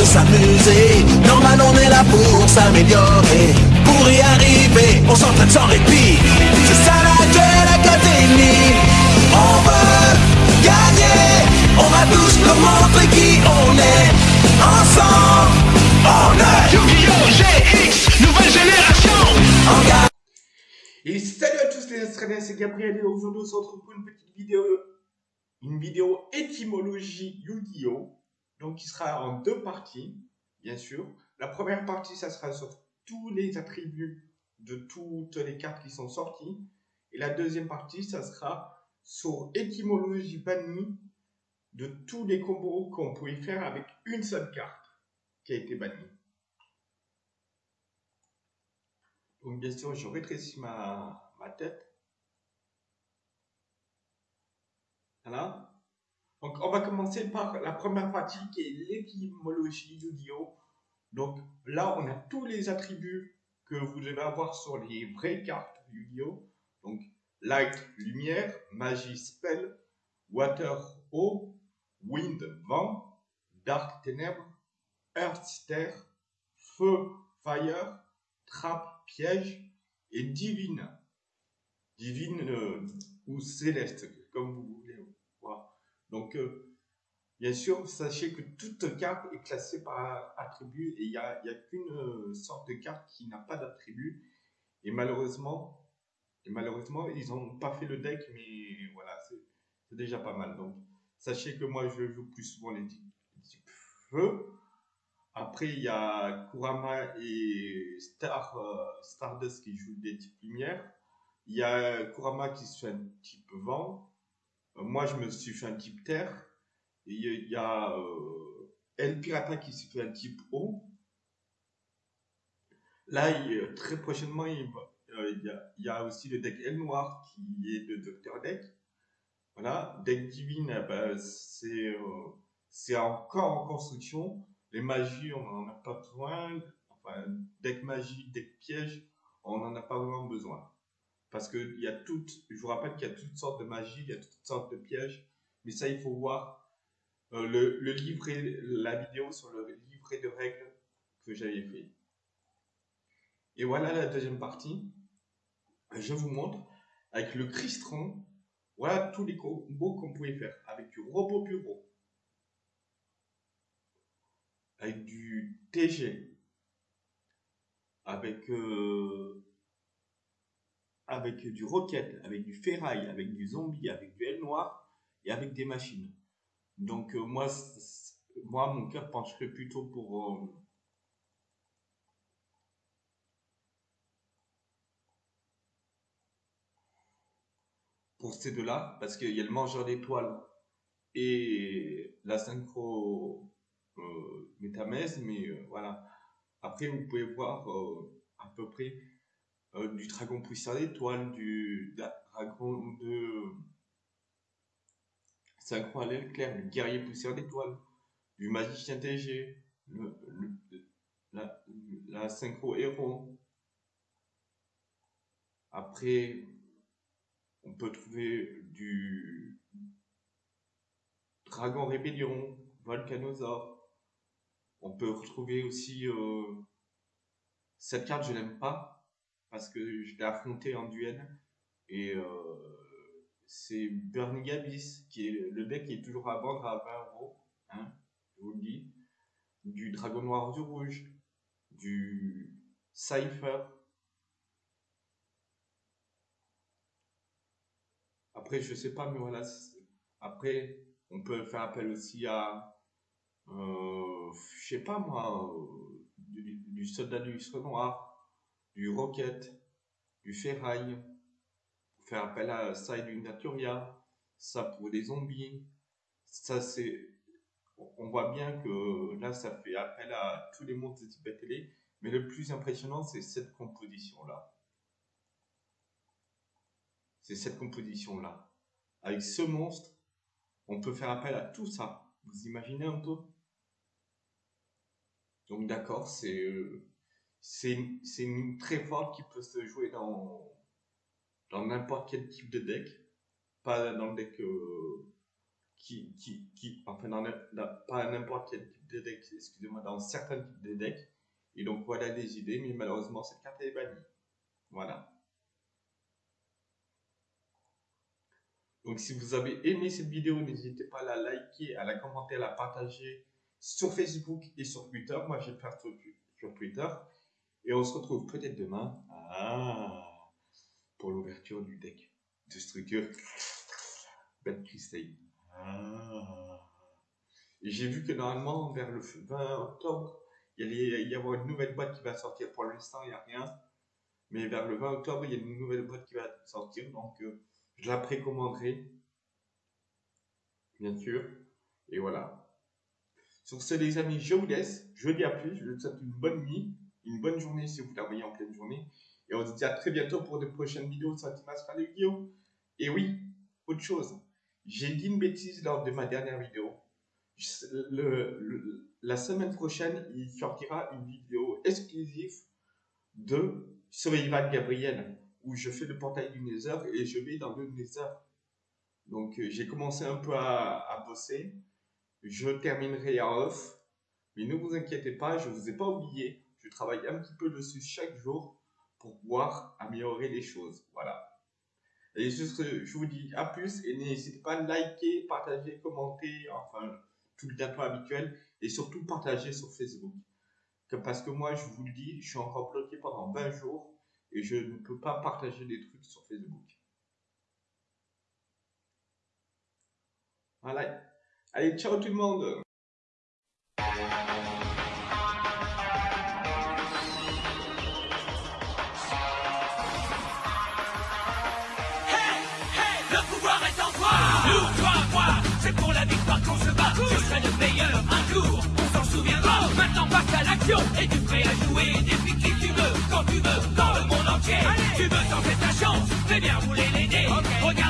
de s'amuser. Normal, on est là pour s'améliorer. Pour y arriver, on s'entraîne sans répit. C'est ça la Duel Académie. On veut gagner. On va tous nous montrer qui on est. Ensemble, on est Yu-Gi-Oh! GX, nouvelle génération. Et salut à tous les Australiens, c'est Gabriel et aujourd'hui on se retrouve pour une petite vidéo, une vidéo étymologie Yu-Gi-Oh! Donc qui sera en deux parties, bien sûr. La première partie, ça sera sur tous les attributs de toutes les cartes qui sont sorties. Et la deuxième partie, ça sera sur étymologie bannie de tous les combos qu'on pouvait faire avec une seule carte qui a été bannie. Donc bien sûr, je rétrécis ma, ma tête. Voilà. Donc on va commencer par la première partie qui est l'étymologie Yu-Gi-Oh! Donc là, on a tous les attributs que vous devez avoir sur les vraies cartes Yu-Gi-Oh! Donc light, lumière, magie, spell, water, eau, wind, vent, dark, ténèbres, earth, terre, feu, fire, trappe, piège et divine. Divine euh, ou céleste, comme vous. Donc, euh, bien sûr, sachez que toute carte est classée par attribut et il n'y a, qu'une euh, sorte de carte qui n'a pas d'attribut. Et malheureusement, ils n'ont pas fait le deck, mais voilà, c'est déjà pas mal. Donc, sachez que moi, je joue plus souvent les types, feu. Après, il y a Kurama et euh, Stardust qui jouent des types lumière. Il y a Kurama qui fait un type vent. Euh, moi, je me suis fait un type terre. Il y a euh, El Pirata qui se fait un type eau. Là, il- très prochainement, euh, il y a, aussi le deck El Noir qui est de Docteur Deck. Voilà, deck divine, eh ben, c'est euh, c'est encore en construction. Les magies, on n'en a pas besoin. Enfin, deck magie, deck piège, on n'en a pas vraiment besoin. Parce que il y a toutes, je vous rappelle qu'il y a toutes sortes de magies, il y a toutes sortes de pièges. Mais ça, il faut voir euh, le, la vidéo sur le livret de règles que j'avais fait. Et voilà la deuxième partie. Je vous montre avec le Cristron. Voilà tous les combos qu'on pouvait faire avec du robot bureau, avec du TG, avec, euh, avec du rocket, avec du ferraille, avec du zombie, avec du L noir et avec des machines. Donc euh, moi, moi, mon cœur pencherait plutôt pour, euh, pour ces deux-là, parce qu'il y a le mangeur d'étoiles et la synchro euh, métamèse, mais voilà. Après, vous pouvez voir à peu près euh, du dragon poussière d'étoiles, du dragon de synchro à l'aile du guerrier poussière d'étoiles, du magicien TG, le, la, la synchro héros. Après, on peut trouver du Dragon Rébellion, Volcanosaur. On peut retrouver aussi euh, cette carte, je l'aime pas parce que je l'ai affrontée en duel et euh, c'est Burning Abyss qui est le deck qui est toujours à vendre à 20 euros, hein, je vous le dis. Du Dragon Noir du Rouge, du Cypher. Après, je sais pas, mais voilà. Après, on peut faire appel aussi à, euh, je sais pas moi, euh, du, soldat du lustre noir, du rocket, du ferraille. Pour faire appel à ça et du Naturia. Ça pour les zombies. Ça, c'est. On voit bien que là, ça fait appel à tous les monstres de télé. Mais le plus impressionnant, c'est cette composition-là. C'est cette composition-là. Avec ce monstre, on peut faire appel à tout ça. Vous imaginez un peu? Donc d'accord, c'est euh, c'est une, très forte qui peut se jouer dans dans n'importe quel type de deck. Pas dans le deck euh, qui, qui, qui enfin, dans, pas n'importe quel type de deck, excusez-moi, dans certains types de decks. Et donc voilà des idées, mais malheureusement cette carte est bannie. Voilà. Donc si vous avez aimé cette vidéo, n'hésitez pas à la liker, à la commenter, à la partager sur Facebook et sur Twitter. Moi, je vais faire sur Twitter. Et on se retrouve peut-être demain ah, pour l'ouverture du deck de structure Bête Crystal. Ah. Et j'ai vu que normalement, vers le 20 octobre, il y avoir une nouvelle boîte qui va sortir. Pour l'instant, il n'y a rien. Mais vers le 20 octobre, il y a une nouvelle boîte qui va sortir. Donc, euh, je la précommanderai. Bien sûr. Et voilà. Sur ce, les amis, je vous laisse. Je vous dis à plus. Je vous souhaite une bonne nuit, une bonne journée si vous la voyez en pleine journée. Et on se dit à très bientôt pour de prochaines vidéos sur de vidéo. Et oui, autre chose. J'ai dit une bêtise lors de ma dernière vidéo. la semaine prochaine, il sortira une vidéo exclusive de sur Ivan Gabriel où je fais le portail du Nether et je vais dans le Nether. Donc euh, j'ai commencé un peu à, bosser. Je terminerai en off. Mais ne vous inquiétez pas, je ne vous ai pas oublié. Je travaille un petit peu dessus chaque jour pour pouvoir améliorer les choses. Voilà. Et juste, je vous dis à plus et n'hésitez pas à liker, partager, commenter, enfin tout le gâteau habituel et surtout partager sur Facebook. Parce que moi, je vous le dis, je suis encore bloqué pendant 20 jours et je ne peux pas partager des trucs sur Facebook. Voilà. Allez, ciao tout le monde à l'action, et tu prêt à jouer Des qui tu veux, quand tu veux, dans le monde entier. Tu veux tenter